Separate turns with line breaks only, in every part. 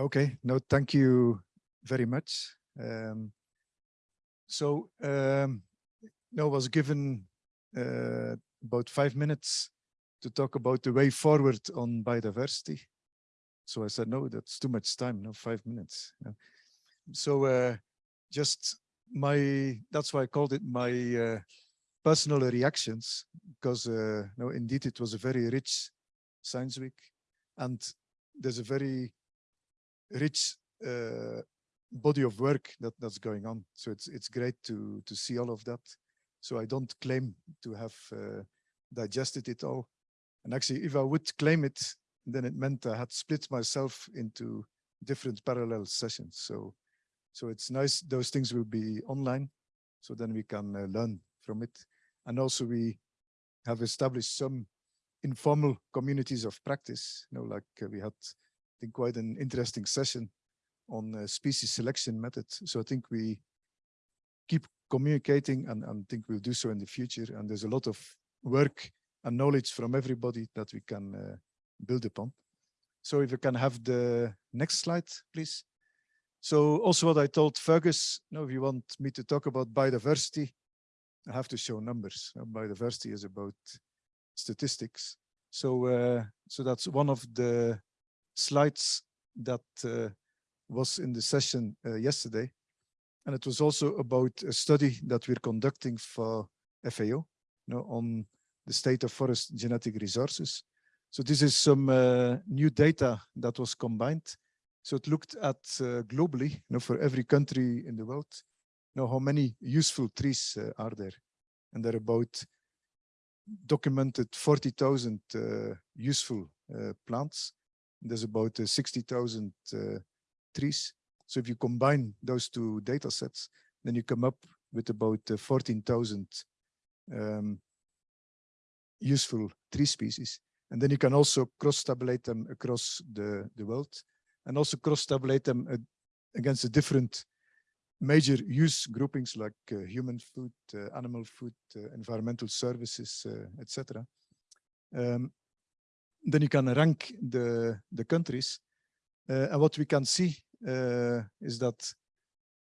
Okay, no, thank you very much. Um, so, um, no, was given uh, about five minutes to talk about the way forward on biodiversity. So I said, no, that's too much time, no, five minutes. Yeah. So uh, just my, that's why I called it my uh, personal reactions, because uh, no, indeed it was a very rich science week and there's a very rich uh, body of work that that's going on. So it's it's great to to see all of that. So I don't claim to have uh, digested it all. And actually, if I would claim it, then it meant I had split myself into different parallel sessions. So so it's nice those things will be online, so then we can uh, learn from it. And also we have established some informal communities of practice. You know, like uh, we had, think, quite an interesting session on uh, species selection methods. So I think we keep communicating and, and think we'll do so in the future. And there's a lot of work and knowledge from everybody that we can uh, build upon. So if you can have the next slide, please. So also what I told Fergus, you if you want me to talk about biodiversity, I have to show numbers. biodiversity is about statistics. So, uh, so that's one of the slides that uh, was in the session uh, yesterday. And it was also about a study that we're conducting for FAO you know, on the state of forest genetic resources. So this is some uh, new data that was combined. So it looked at uh, globally, you know, for every country in the world, you know, how many useful trees uh, are there. And there are about documented 40,000 uh, useful plants. There's about uh, 60,000 trees. So if you combine those two data sets, then you come up with about 14,000 um, useful tree species. And then you can also cross-tabulate them across the, the world and also cross-tabulate them against the different major use groupings like uh, human food, uh, animal food, uh, environmental services, etc. Um, then you can rank the, the countries. Uh, and what we can see uh, is that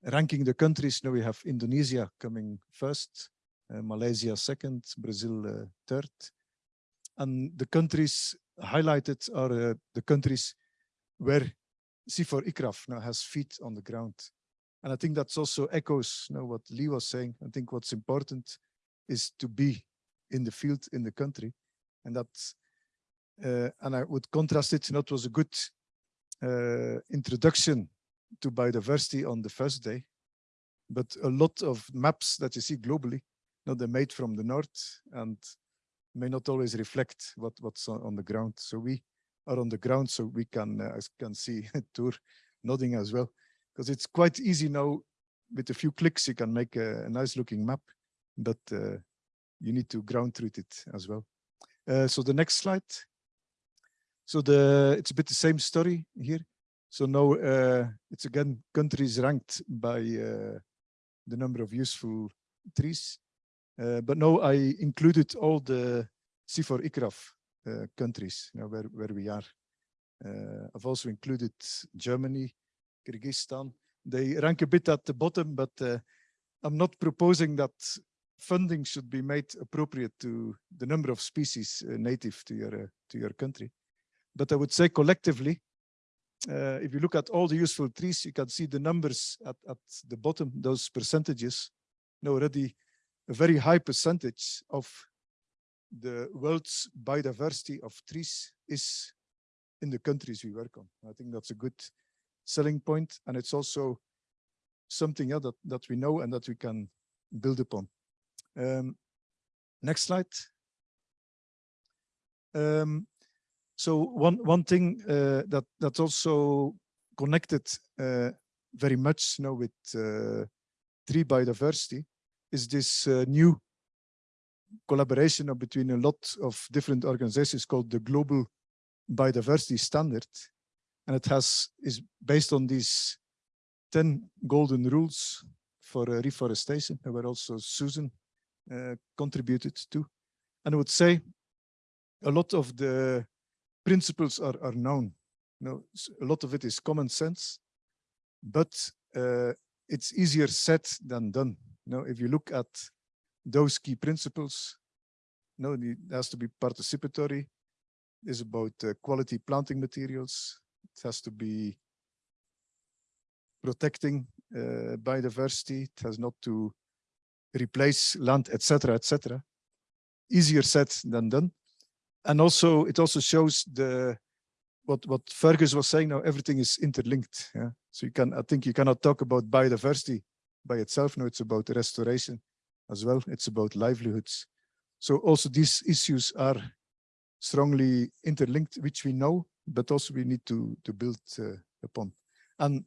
ranking the countries, now we have Indonesia coming first, uh, Malaysia second, Brazil third. And the countries highlighted are the countries where CIFOR ICRAF now has feet on the ground. And I think that's also echoes you know, what Lee was saying. I think what's important is to be in the field, in the country. And that's, uh, and I would contrast it, you know, it was a good uh, introduction to biodiversity on the first day, but a lot of maps that you see globally, you know, they're made from the north and may not always reflect what, what's on, the ground. So we are on the ground, so we can, uh, can see Tour nodding as well. Because it's quite easy now with a few clicks you can make a, a nice looking map but uh, you need to ground truth it as well. Uh, so the next slide so the it's a bit the same story here so now uh, it's again countries ranked by uh, the number of useful trees uh, but now I included all the CIFOR ICRAF uh, countries you know, where, where we are I've also included Germany Kyrgyzstan. They rank a bit at the bottom, but uh, I'm not proposing that funding should be made appropriate to the number of species uh, native to your uh, to your country. But I would say collectively, uh, if you look at all the useful trees, you can see the numbers at, at the bottom, those percentages. Now already a very high percentage of the world's biodiversity of trees is in the countries we work on. I think that's a good selling point, and it's also something yeah, that, that we know and that we can build upon. Um, next slide. Um, so one one thing uh, that that's also connected uh, very much you with uh, tree biodiversity is this uh, new collaboration between a lot of different organizations called the Global Biodiversity Standard, and it has is based on these 10 golden rules for uh, reforestation that were also Susan uh, contributed to. And I would say a lot of the principles are, are known. No, s- a lot of it is common sense, but uh, it's easier said than done. No, if you look at those key principles, no, it has to be participatory. Is about uh, quality planting materials. It has to be protecting uh, biodiversity. It has not to replace land, etc., etc. Easier said than done. And also, it also shows the what what Fergus was saying. Now everything is interlinked. Yeah. So you can, I think, you cannot talk about biodiversity by itself. No, it's about restoration as well. It's about livelihoods. So also these issues are strongly interlinked, which we know, but also we need to to build uh, upon. And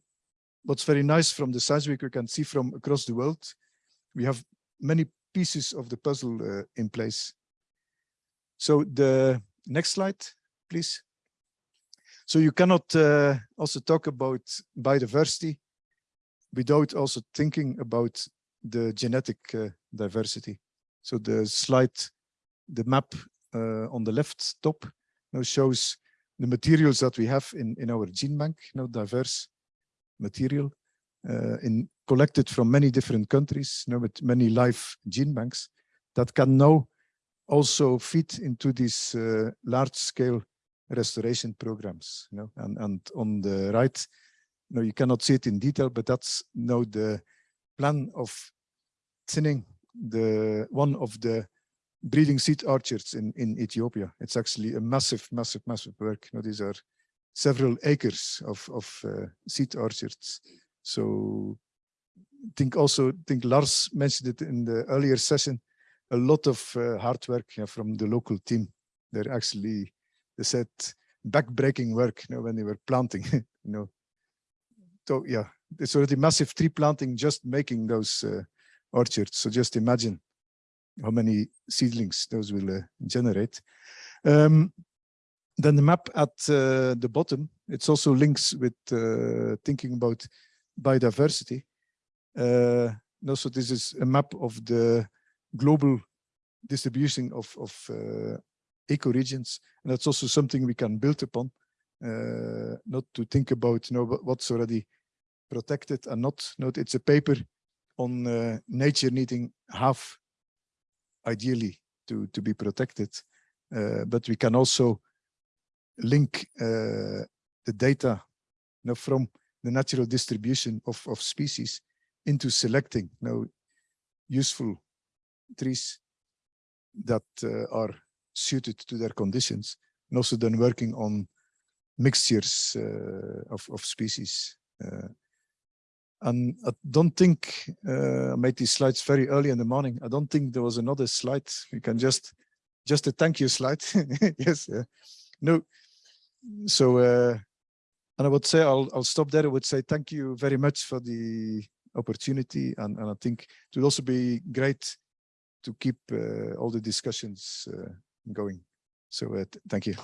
what's very nice from the science week, we can see from across the world, we have many pieces of the puzzle uh, in place. So the next slide, please. So you cannot uh, also talk about biodiversity without also thinking about the genetic uh, diversity. So the slide, the map uh, on the left top now shows the materials that we have in, in our gene bank, you know, diverse material uh, in collected from many different countries, you know, with many live gene banks that can now also fit into these uh, large scale restoration programs. You know, and, and on the right, you know, you cannot see it in detail, but that's now the plan of thinning the one of the breeding seed orchards in, in Ethiopia. It's actually a massive, massive, massive work. You know, these are several acres of, of uh, seed orchards. So think also, think Lars mentioned it in the earlier session, a lot of uh, hard work yeah, from the local team. They're actually, they said, back-breaking work you know, when they were planting, you know. So yeah, it's already massive tree planting, just making those uh, orchards. So just imagine how many seedlings those will uh, generate. Um, then the map at uh, the bottom, it's also links with thinking about biodiversity. Uh, no, so this is a map of the global distribution of, of uh, ecoregions. And that's also something we can build upon, uh, not to think about you know, what's already protected and not. Note it's a paper on uh, nature needing half ideally to, to be protected. Uh, but we can also link uh, the data you know, from the natural distribution of, of species into selecting you know, useful trees that uh, are suited to their conditions and also then working on mixtures uh, of, of species. Uh, and I don't think uh, I made these slides very early in the morning. I don't think there was another slide. We can just just a thank you slide. yes. No. So uh, and I would say I'll I'll stop there. I would say thank you very much for the opportunity, and and I think it would also be great to keep uh, all the discussions uh, going. So uh, thank you.